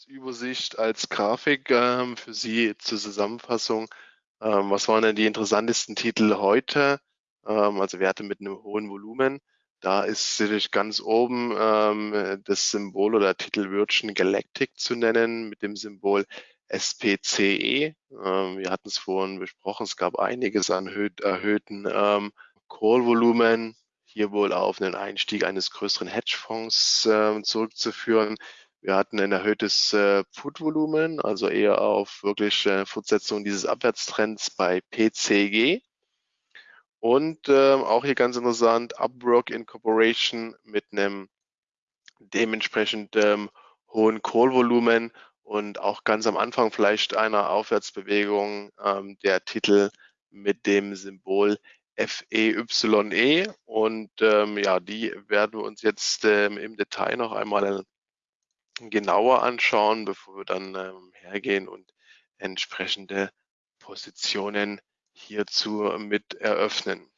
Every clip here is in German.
als Übersicht, als Grafik ähm, für Sie zur Zusammenfassung. Ähm, was waren denn die interessantesten Titel heute? Ähm, also Werte mit einem hohen Volumen. Da ist sicherlich ganz oben ähm, das Symbol oder Titel Virgin Galactic zu nennen mit dem Symbol SPCE. Ähm, wir hatten es vorhin besprochen, es gab einiges an erhöht, erhöhten ähm, Call-Volumen, hier wohl auf einen Einstieg eines größeren Hedgefonds äh, zurückzuführen. Wir hatten ein erhöhtes äh, Put-Volumen, also eher auf wirklich äh, Fortsetzung dieses Abwärtstrends bei PCG. Und äh, auch hier ganz interessant, Upwork Incorporation mit einem dementsprechend ähm, hohen Call-Volumen und auch ganz am Anfang vielleicht einer Aufwärtsbewegung ähm, der Titel mit dem Symbol FEYE e. und ähm, ja, die werden wir uns jetzt ähm, im Detail noch einmal genauer anschauen, bevor wir dann ähm, hergehen und entsprechende Positionen hierzu mit eröffnen.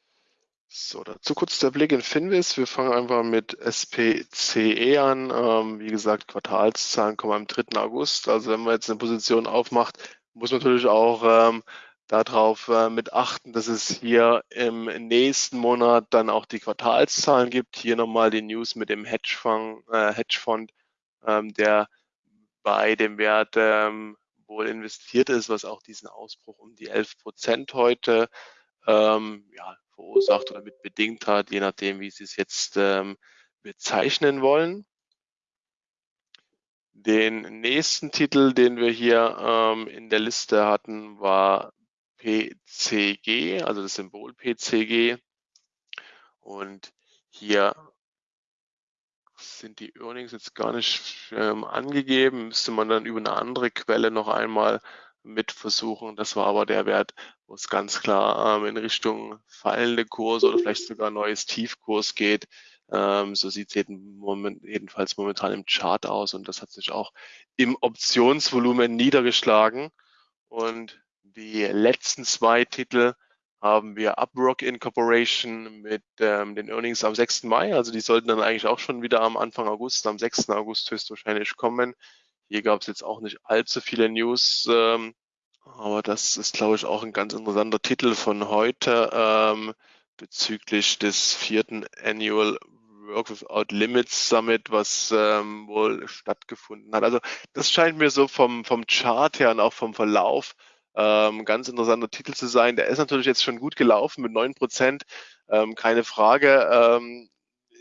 So, dazu kurz der Blick in Finvis. Wir fangen einfach mit SPCE an. Ähm, wie gesagt, Quartalszahlen kommen am 3. August. Also wenn man jetzt eine Position aufmacht, muss man natürlich auch ähm, darauf äh, mit achten, dass es hier im nächsten Monat dann auch die Quartalszahlen gibt. Hier nochmal die News mit dem Hedgefonds, äh, Hedgefonds ähm, der bei dem Wert ähm, wohl investiert ist, was auch diesen Ausbruch um die 11 Prozent heute ähm, ja, verursacht oder mit bedingt hat, je nachdem, wie Sie es jetzt ähm, bezeichnen wollen. Den nächsten Titel, den wir hier ähm, in der Liste hatten, war PCG, also das Symbol PCG. Und hier sind die Earnings jetzt gar nicht ähm, angegeben, müsste man dann über eine andere Quelle noch einmal mit versuchen. Das war aber der Wert, wo es ganz klar ähm, in Richtung fallende Kurse oder vielleicht sogar neues Tiefkurs geht. Ähm, so sieht es jeden Moment, jedenfalls momentan im Chart aus und das hat sich auch im Optionsvolumen niedergeschlagen. Und die letzten zwei Titel haben wir Uprock Incorporation mit ähm, den Earnings am 6. Mai. Also die sollten dann eigentlich auch schon wieder am Anfang August, am 6. August höchstwahrscheinlich kommen. Hier gab es jetzt auch nicht allzu viele News, ähm, aber das ist, glaube ich, auch ein ganz interessanter Titel von heute ähm, bezüglich des vierten Annual Work Without Limits Summit, was ähm, wohl stattgefunden hat. Also das scheint mir so vom, vom Chart her und auch vom Verlauf ähm, ganz interessanter Titel zu sein. Der ist natürlich jetzt schon gut gelaufen mit neun Prozent, ähm, keine Frage. Ähm,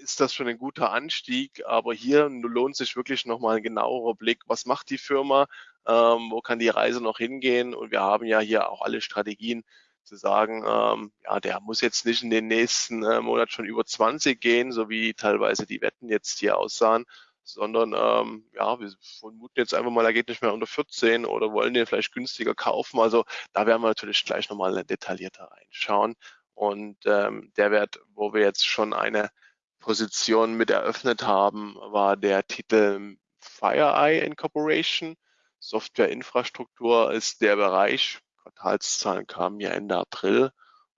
ist das schon ein guter Anstieg, aber hier lohnt sich wirklich nochmal ein genauerer Blick. Was macht die Firma? Ähm, wo kann die Reise noch hingehen? Und wir haben ja hier auch alle Strategien zu sagen, ähm, ja, der muss jetzt nicht in den nächsten äh, Monat schon über 20 gehen, so wie teilweise die Wetten jetzt hier aussahen, sondern ähm, ja, wir vermuten jetzt einfach mal, er geht nicht mehr unter 14 oder wollen den vielleicht günstiger kaufen. Also da werden wir natürlich gleich nochmal detaillierter reinschauen. Und ähm, der Wert, wo wir jetzt schon eine Position mit eröffnet haben, war der Titel FireEye Incorporation. Softwareinfrastruktur ist der Bereich. Quartalszahlen kamen ja Ende April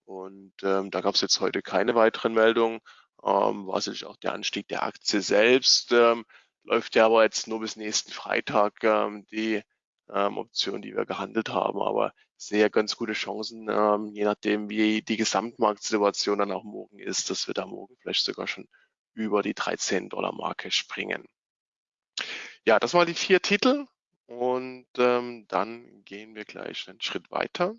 und ähm, da gab es jetzt heute keine weiteren Meldungen. Ähm, war sicherlich auch der Anstieg der Aktie selbst. Ähm, läuft ja aber jetzt nur bis nächsten Freitag ähm, die ähm, Option, die wir gehandelt haben. Aber sehr ganz gute Chancen, ähm, je nachdem, wie die Gesamtmarktsituation dann auch morgen ist, dass wir da morgen vielleicht sogar schon über die 13 Dollar Marke springen. Ja, das waren die vier Titel und ähm, dann gehen wir gleich einen Schritt weiter